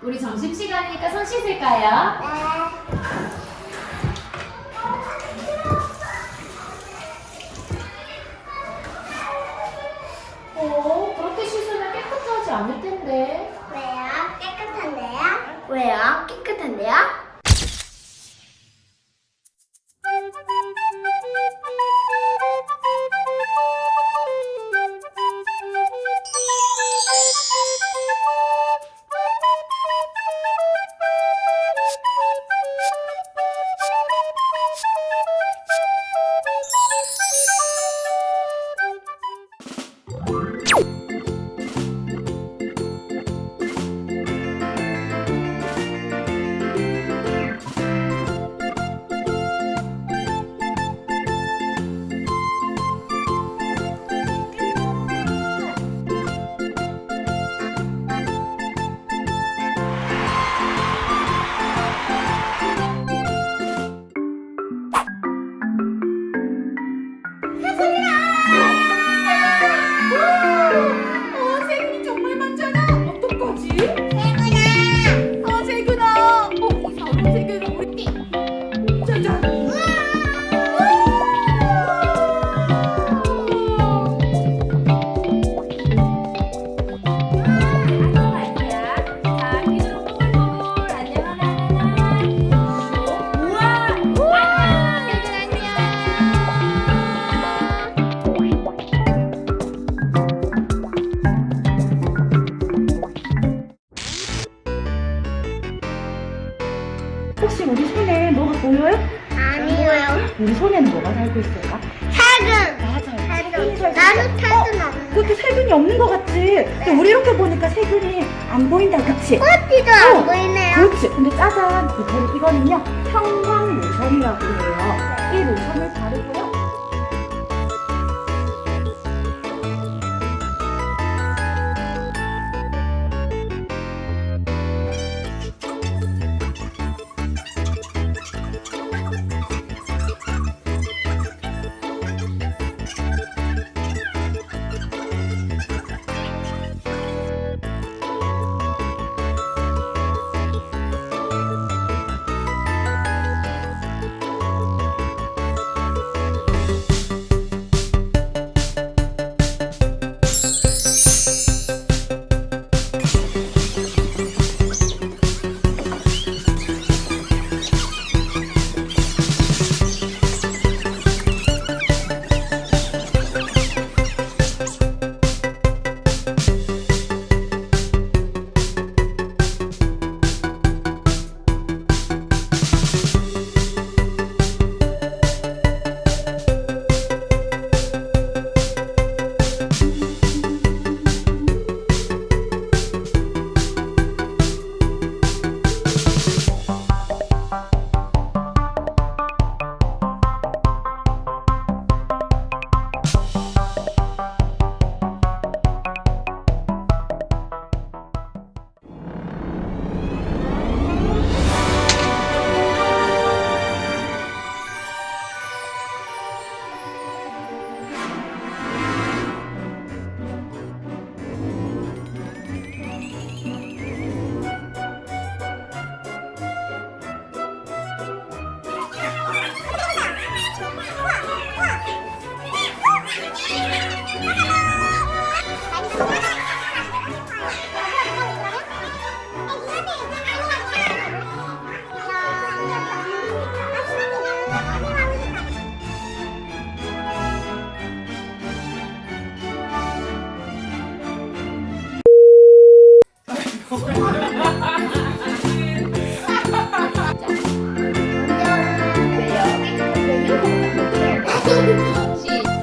우리 점심시간이니까 손 씻을까요? 어, 그렇게 씻으면 깨끗하지 않을 텐데. 왜요? 깨끗한데요? 왜요? 깨끗한데요? 우리 손에는 뭐가 살고 있을까? 살균! 맞아요. 살균. 나는 살균 없는. 그것도 세균이 없는 것 같지? 근데 우리 이렇게 보니까 세균이 안 보인다, 그치? 어, 안 보이네요. 그렇지. 근데 짜잔, 이거- 이거는요, 형광 로션이라고 해요. 이 로션을 바르고요.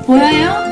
보여요?